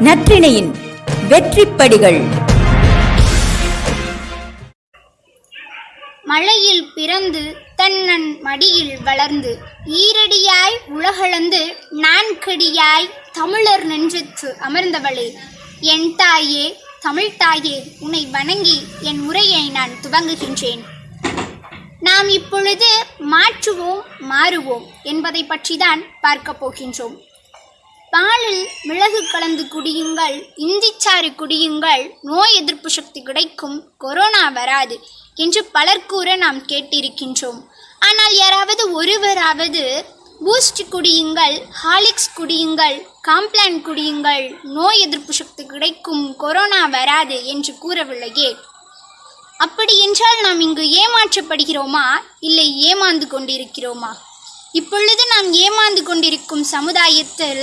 நற்றிணையின் வெற்றிப்படிகள். மழையில் பிறந்து தன்னன் மடியில் வளர்ந்து ஈரடியாய் உலகளந்து நான்கடியாய் தமிழர் நெஞ்சுக்கு அமர்ந்தவளே. என் தாயே தமிழ்த்தாயே உன்னை வணங்கி என் உரையை நான் துவங்குகின்றேன். நாம் இப்பொழுது மாற்றுவோம் மாறுவோம் என்பதை பற்றிதான் பார்க்கப் போகின்றோம். பாலில் மிளகு கலந்து குடியுங்கள் இந்திச்சாறு குடியுங்கள் நோய் எதிர்ப்பு சக்தி கிடைக்கும் கொரோனா வராது என்று பலர் கூற நாம் கேட்டிருக்கின்றோம். ஆனால் யாராவது ஒருவராவது பூஸ்ட் குடியுங்கள் ஹாலிக்ஸ் குடியுங்கள் காம்ப்ளான் குடியுங்கள் நோய் எதிர்ப்பு சக்தி கிடைக்கும் கொரோனா வராது என்று கூறவில்லையே. அப்படி என்றால் நாம் இங்கு ஏமாற்றப்படுகிறோமா? இல்லை ஏமாந்து கொண்டிருக்கிறோமா? இப்பொழுது நாம் ஏமாந்து கொண்டிருக்கும் சமுதாயத்தில்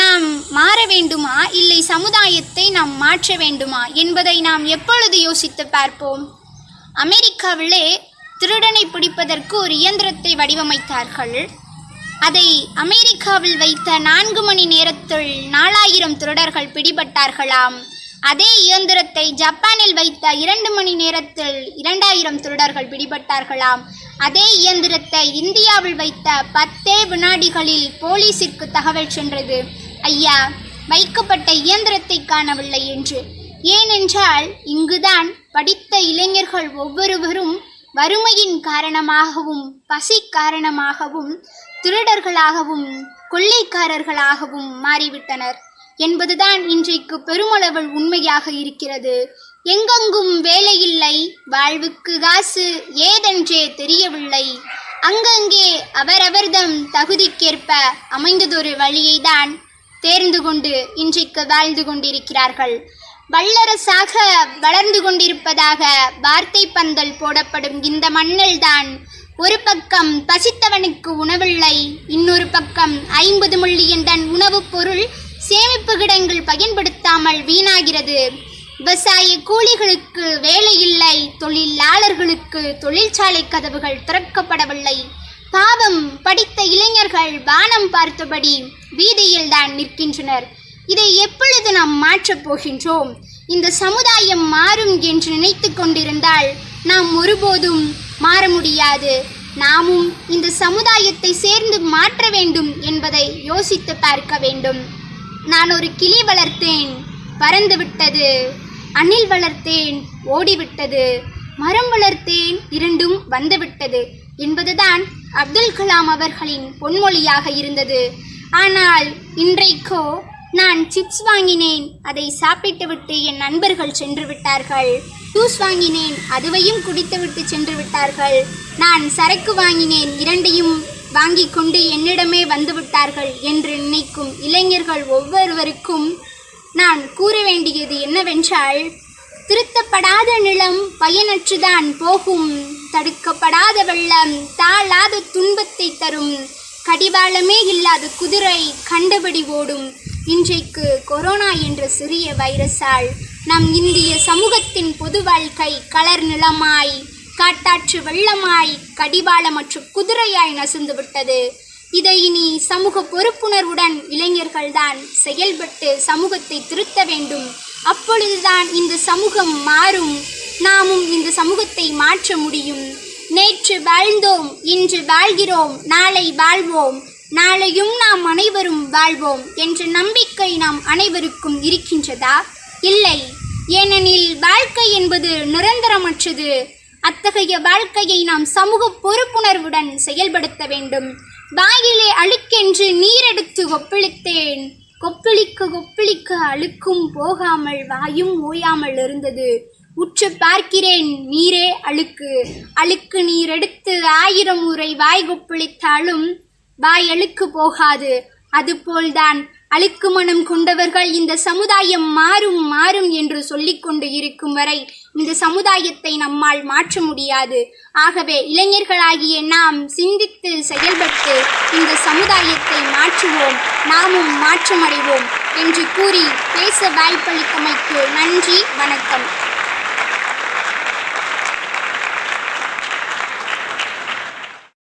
நாம் மாற வேண்டுமா? இல்லை சமுதாயத்தை நாம் மாற்ற வேண்டுமா? என்பதை நாம் எப்பொழுது யோசித்து பார்ப்போம்? அமெரிக்காவிலே திருடனை பிடிப்பதற்கு ஒரு இயந்திரத்தை வடிவமைத்தார்கள். அதை அமெரிக்காவில் வைத்த நான்கு மணி நேரத்தில் நாலாயிரம் திருடர்கள் பிடிபட்டார்களாம். அதே இயந்திரத்தை ஜப்பானில் வைத்த இரண்டு மணி நேரத்தில் இரண்டாயிரம் திருடர்கள் பிடிபட்டார்களாம். அதே இயந்திரத்தை இந்தியாவில் வைத்த பத்தே வினாடிகளில் போலீசிற்கு தகவல் சென்றது. ஐயா வைக்கப்பட்ட இயந்திரத்தை காணவில்லை என்று. ஏனென்றால் இங்குதான் படித்த இளைஞர்கள் ஒவ்வொருவரும் வறுமையின் காரணமாகவும் பசி காரணமாகவும் திருடர்களாகவும் கொள்ளைக்காரர்களாகவும் மாறிவிட்டனர். என்பதுதான் இன்றைக்கு பெருமளவில் உண்மையாக இருக்கிறது. எங்கெங்கும் வேலையில்லை வாழ்வுக்கு காசு ஏதென்றே தெரியவில்லை. அங்கங்கே அவரவர்தம் தகுதிக்கேற்ப அமைந்ததொரு வழியை தான் தேர்ந்து கொண்டு இன்றைக்கு வாழ்ந்து கொண்டிருக்கிறார்கள். வல்லரசாக வளர்ந்து கொண்டிருப்பதாக வார்த்தை பந்தல் போடப்படும் இந்த மண்ணில்தான் ஒரு பக்கம் பசித்தவனுக்கு உணவில்லை இன்னொரு பக்கம் ஐம்பது மில்லியன் டன் உணவுப் பொருள் சேமிப்பு கிடங்கள் பயன்படுத்தாமல் வீணாகிறது. விவசாய கூலிகளுக்கு வேலை இல்லை தொழிலாளர்களுக்கு தொழிற்சாலை கதவுகள் திறக்கப்படவில்லை. பாவம் படித்த இளைஞர்கள் வானம் பார்த்தபடி வீதியில் தான் நிற்கின்றனர். இதை எப்பொழுது நாம் மாற்றப் போகின்றோம்? இந்த சமுதாயம் மாறும் என்று நினைத்து கொண்டிருந்தால் நாம் ஒருபோதும் மாற முடியாது. நாமும் இந்த சமுதாயத்தை சேர்ந்து மாற்ற வேண்டும் என்பதை யோசித்து பார்க்க வேண்டும். நான் ஒரு கிளி வளர்த்தேன் பறந்து விட்டது. அணில் வளர்த்தேன் ஓடிவிட்டது. மரம் வளர்த்தேன் இரண்டும் வந்துவிட்டது என்பதுதான் அப்துல் கலாம் அவர்களின் பொன்மொழியாக இருந்தது. ஆனால் இன்றைக்கோ நான் சிப்ஸ் வாங்கினேன். அதை சாப்பிட்டுவிட்டு என் நண்பர்கள் சென்று விட்டார்கள். ஜூஸ் வாங்கினேன். அதுவையும் குடித்துவிட்டு சென்று விட்டார்கள். நான் சரக்கு வாங்கினேன். இரண்டையும் வாங்கி கொண்டு என்னிடமே வந்து விட்டார்கள் என்று நினைக்கும் இளைஞர்கள் ஒவ்வொருவருக்கும் நான் கூற வேண்டியது என்னவென்றால் திருத்தப்படாத நிலம் பயனற்றுதான் போகும். தடுக்கப்படாத வெள்ளம் தாழாத துன்பத்தை தரும். கடிவாளமே இல்லாத குதிரை கண்டபடி ஓடும். இன்றைக்கு கொரோனா என்ற சிறிய வைரஸால் நம் இந்திய சமூகத்தின் பொது வாழ்க்கை கலர் நிலமாய் காட்டாற்று வெள்ளமாய் கடிவாளமற்ற குதிரையாய் நசுந்து விட்டது. இதை இனி சமூக பொறுப்புணர்வுடன் இளைஞர்கள்தான் செயல்பட்டு சமூகத்தை திருத்த வேண்டும். அப்பொழுதுதான் இந்த சமூகம் மாறும். நாமும் இந்த சமூகத்தை மாற்ற முடியும். நேற்று வாழ்ந்தோம் இன்று வாழ்கிறோம் நாளை வாழ்வோம். நாளையும் நாம் அனைவரும் வாழ்வோம் என்ற நம்பிக்கை நாம் அனைவருக்கும் இருக்கின்றதா? இல்லை. ஏனெனில் வாழ்க்கை என்பது நிரந்தரமற்றது. அத்தகைய வாழ்க்கையை நாம் சமூக பொறுப்புணர்வுடன் செயல்படுத்த வேண்டும். வாயிலே அழுக்கென்று நீரெடுத்து ஒப்பிழித்தேன் கொப்பளிக்க கொப்பளிக்க அழுக்கும் போகாமல் வாயும் ஓயாமல் இருந்தது. உற்று பார்க்கிறேன் நீரே அழுக்கு. அழுக்கு நீர் எடுத்து ஆயிரம் முறை வாய் கொப்பளித்தாலும் வாய் அழுக்கு போகாது. அதுபோல்தான் அழுக்கு மனம் கொண்டவர்கள் இந்த சமுதாயம் மாறும் மாறும் என்று சொல்லிக்கொண்டு இருக்கும் வரை இந்த சமுதாயத்தை நம்மால் மாற்ற முடியாது. ஆகவே இளைஞர்களாகிய நாம் சிந்தித்து செயல்பட்டு இந்த சமுதாயத்தை மாற்றுவோம் நாமும் மாற்றமடைவோம் என்று கூறி பேச வாய்ப்பளித்தமைக்கு நன்றி வணக்கம்.